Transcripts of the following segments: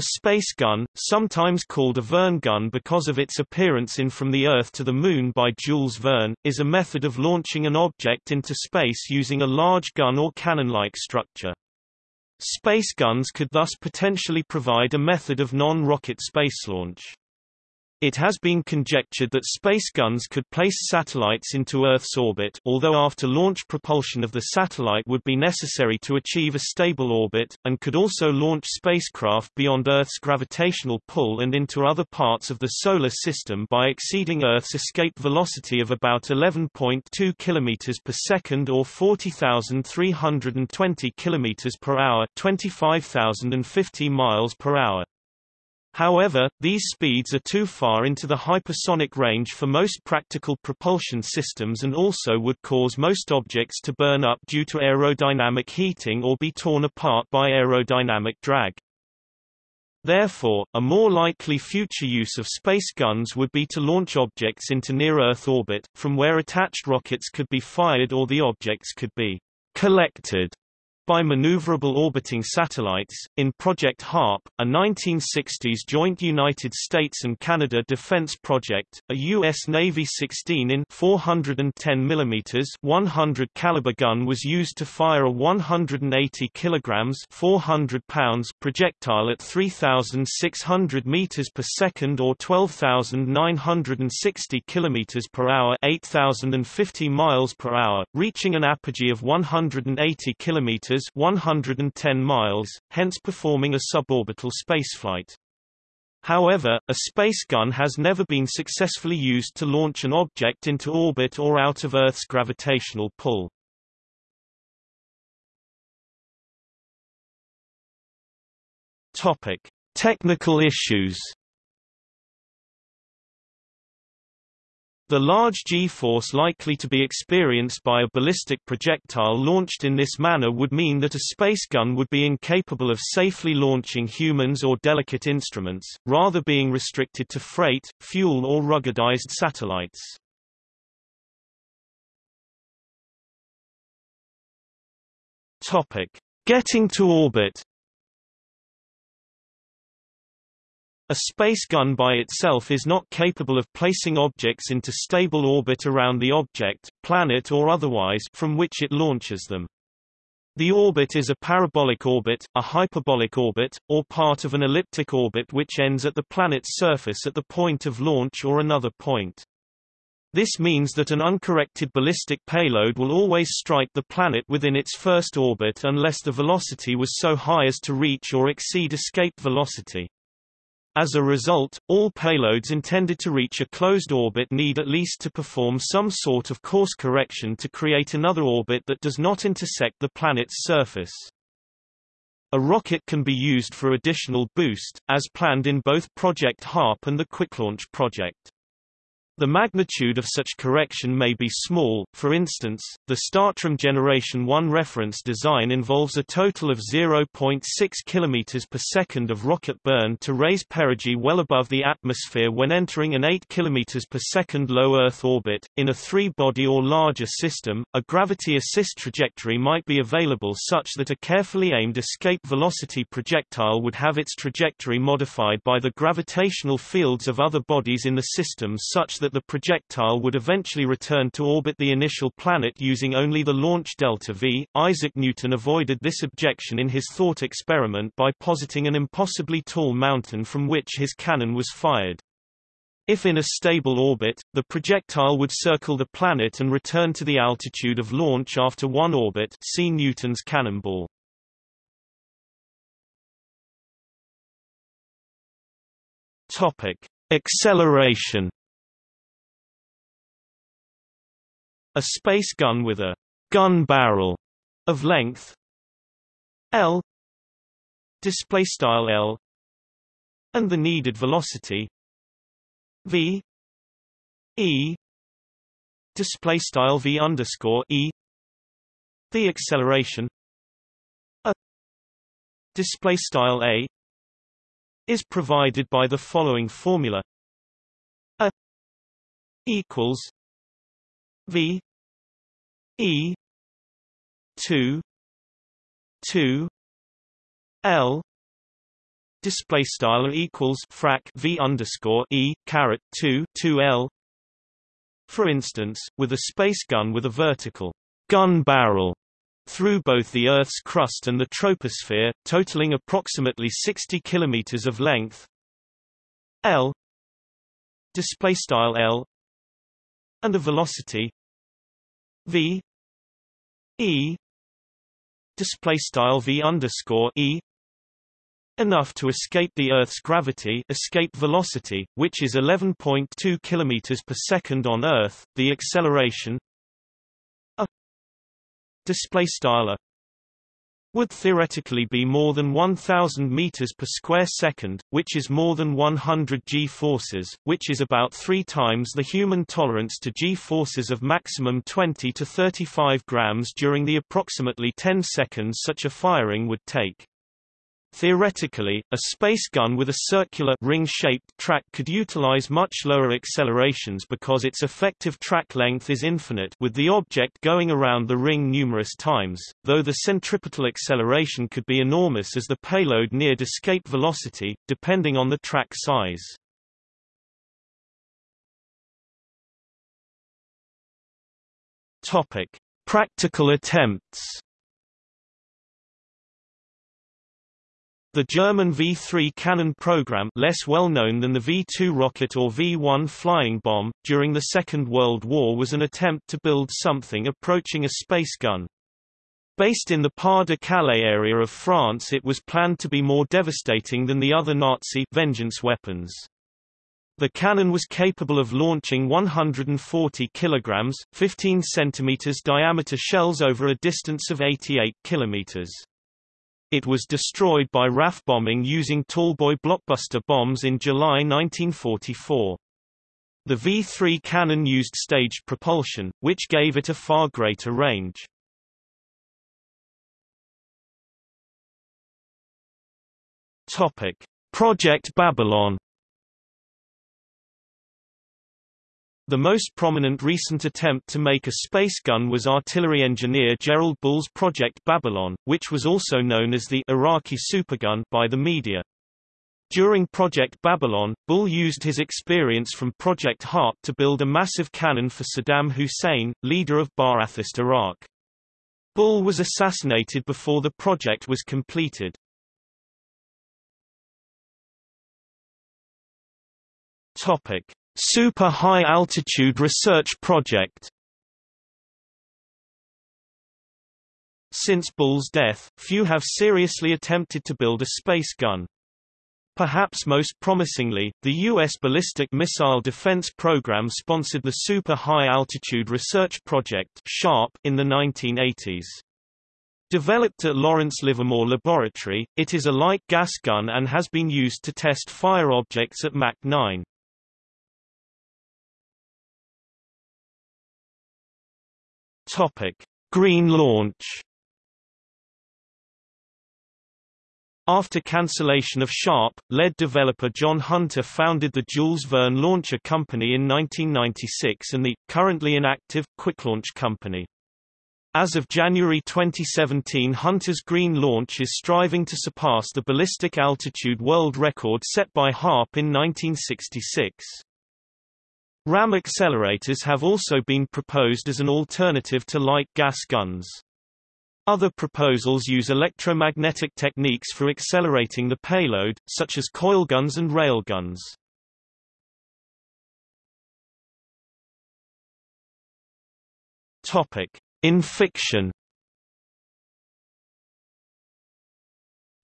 A space gun, sometimes called a Verne gun because of its appearance in From the Earth to the Moon by Jules Verne, is a method of launching an object into space using a large gun or cannon-like structure. Space guns could thus potentially provide a method of non-rocket space launch. It has been conjectured that space guns could place satellites into Earth's orbit although after launch propulsion of the satellite would be necessary to achieve a stable orbit, and could also launch spacecraft beyond Earth's gravitational pull and into other parts of the Solar System by exceeding Earth's escape velocity of about 11.2 km per second or 40,320 km per hour 25,050 miles per hour. However, these speeds are too far into the hypersonic range for most practical propulsion systems and also would cause most objects to burn up due to aerodynamic heating or be torn apart by aerodynamic drag. Therefore, a more likely future use of space guns would be to launch objects into near-Earth orbit, from where attached rockets could be fired or the objects could be collected by maneuverable orbiting satellites. In Project HARP, a 1960s joint United States and Canada defense project, a U.S. Navy 16 in 410 mm 100 caliber gun was used to fire a 180 kilograms 400 pounds projectile at 3,600 meters per second or 12,960 kilometers per hour 8,050 miles per hour, reaching an apogee of 180 kilometers 110 miles, hence performing a suborbital spaceflight. However, a space gun has never been successfully used to launch an object into orbit or out of Earth's gravitational pull. Topic: Technical issues. The large g-force likely to be experienced by a ballistic projectile launched in this manner would mean that a space gun would be incapable of safely launching humans or delicate instruments, rather being restricted to freight, fuel or ruggedized satellites. Getting to orbit A space gun by itself is not capable of placing objects into stable orbit around the object, planet or otherwise from which it launches them. The orbit is a parabolic orbit, a hyperbolic orbit, or part of an elliptic orbit which ends at the planet's surface at the point of launch or another point. This means that an uncorrected ballistic payload will always strike the planet within its first orbit unless the velocity was so high as to reach or exceed escape velocity. As a result, all payloads intended to reach a closed orbit need at least to perform some sort of course correction to create another orbit that does not intersect the planet's surface. A rocket can be used for additional boost, as planned in both Project HARP and the Quicklaunch project. The magnitude of such correction may be small, for instance, the Startram Generation 1 reference design involves a total of 0.6 km per second of rocket burn to raise perigee well above the atmosphere when entering an 8 km per second low Earth orbit. In a three-body or larger system, a gravity assist trajectory might be available such that a carefully aimed escape velocity projectile would have its trajectory modified by the gravitational fields of other bodies in the system such that that the projectile would eventually return to orbit the initial planet using only the launch delta V. Isaac Newton avoided this objection in his thought experiment by positing an impossibly tall mountain from which his cannon was fired. If in a stable orbit, the projectile would circle the planet and return to the altitude of launch after one orbit see Newton's cannonball. Topic. Acceleration A space gun with a gun barrel of length. L. Display style L. And the needed velocity. V. E. Display style V underscore E. The acceleration. A. Display style A. Is provided by the following formula. A. Equals V E two two L display style equals frac v underscore e caret 2 2 l for instance with a space gun with a vertical gun barrel through both the Earth's crust and the troposphere, totaling approximately 60 kilometers of length. L display style L and a velocity v e display style v underscore e enough to escape the Earth's gravity escape velocity, which is 11.2 km per second on Earth, the acceleration a display style would theoretically be more than 1000 meters per square second, which is more than 100 g-forces, which is about 3 times the human tolerance to g-forces of maximum 20 to 35 grams during the approximately 10 seconds such a firing would take. Theoretically, a space gun with a circular ring-shaped track could utilize much lower accelerations because its effective track length is infinite with the object going around the ring numerous times, though the centripetal acceleration could be enormous as the payload neared escape velocity, depending on the track size. Practical attempts The German V-3 cannon program less well known than the V-2 rocket or V-1 flying bomb, during the Second World War was an attempt to build something approaching a space gun. Based in the Pas-de-Calais area of France it was planned to be more devastating than the other Nazi vengeance weapons. The cannon was capable of launching 140 kilograms, 15 centimeters diameter shells over a distance of 88 kilometers. It was destroyed by RAF bombing using Tallboy blockbuster bombs in July 1944. The V-3 cannon used staged propulsion, which gave it a far greater range. Topic: Project Babylon The most prominent recent attempt to make a space gun was artillery engineer Gerald Bull's Project Babylon, which was also known as the Iraqi supergun by the media. During Project Babylon, Bull used his experience from Project Harp to build a massive cannon for Saddam Hussein, leader of Ba'athist Iraq. Bull was assassinated before the project was completed. Topic: Super High Altitude Research Project Since Bull's death, few have seriously attempted to build a space gun. Perhaps most promisingly, the U.S. Ballistic Missile Defense Program sponsored the Super High Altitude Research Project in the 1980s. Developed at Lawrence Livermore Laboratory, it is a light gas gun and has been used to test fire objects at Mach 9. Topic: Green launch. After cancellation of Sharp, lead developer John Hunter founded the Jules Verne Launcher Company in 1996 and the, currently inactive, Quicklaunch Company. As of January 2017 Hunter's Green launch is striving to surpass the ballistic altitude world record set by Harp in 1966. RAM accelerators have also been proposed as an alternative to light gas guns. Other proposals use electromagnetic techniques for accelerating the payload, such as coilguns and railguns. In fiction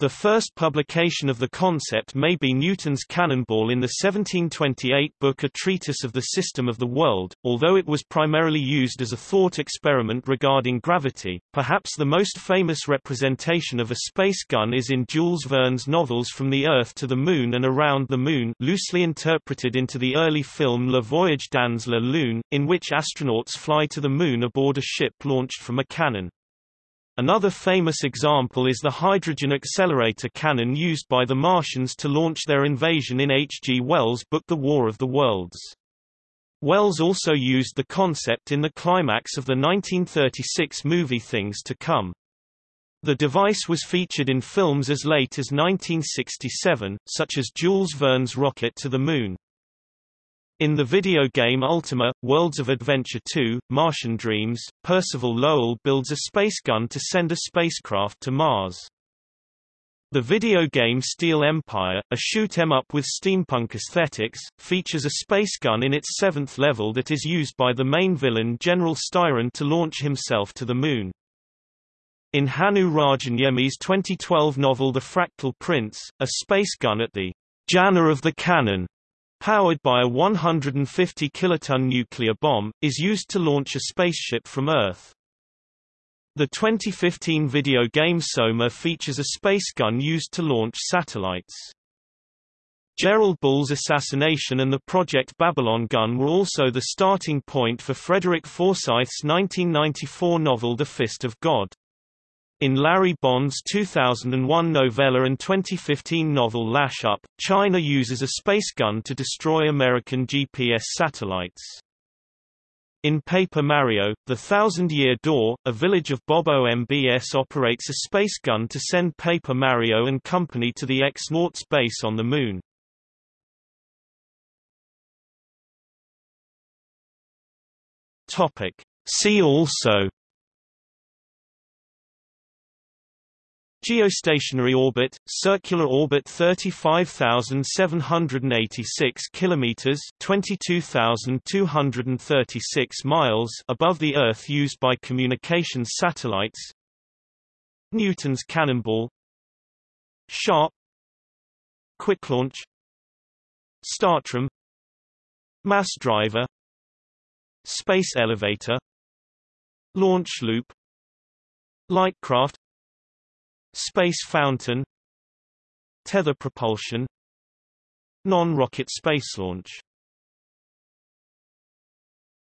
The first publication of the concept may be Newton's cannonball in the 1728 book A Treatise of the System of the World, although it was primarily used as a thought experiment regarding gravity. Perhaps the most famous representation of a space gun is in Jules Verne's novels From the Earth to the Moon and Around the Moon loosely interpreted into the early film Le Voyage dans la Lune, in which astronauts fly to the Moon aboard a ship launched from a cannon. Another famous example is the hydrogen accelerator cannon used by the Martians to launch their invasion in H. G. Wells' book The War of the Worlds. Wells also used the concept in the climax of the 1936 movie Things to Come. The device was featured in films as late as 1967, such as Jules Verne's Rocket to the Moon. In the video game Ultima, Worlds of Adventure 2, Martian Dreams, Percival Lowell builds a space gun to send a spacecraft to Mars. The video game Steel Empire, a shoot 'em up with steampunk aesthetics, features a space gun in its seventh level that is used by the main villain General Styron to launch himself to the Moon. In Hannu Rajaniemi's 2012 novel The Fractal Prince, a space gun at the Jana of the Cannon, powered by a 150 kiloton nuclear bomb, is used to launch a spaceship from Earth. The 2015 video game Soma features a space gun used to launch satellites. Gerald Bull's assassination and the Project Babylon gun were also the starting point for Frederick Forsyth's 1994 novel The Fist of God. In Larry Bond's 2001 novella and 2015 novel Lash Up, China uses a space gun to destroy American GPS satellites. In Paper Mario, The Thousand Year Door, a village of Bob-ombs operates a space gun to send Paper Mario and company to the X-Nauts base on the Moon. See also Geostationary orbit, circular orbit 35,786 kilometers, 22,236 miles above the Earth used by communications satellites. Newton's cannonball. Sharp. Quick launch. Startram. Mass driver. Space elevator. Launch loop. Lightcraft Space fountain Tether propulsion Non-rocket space launch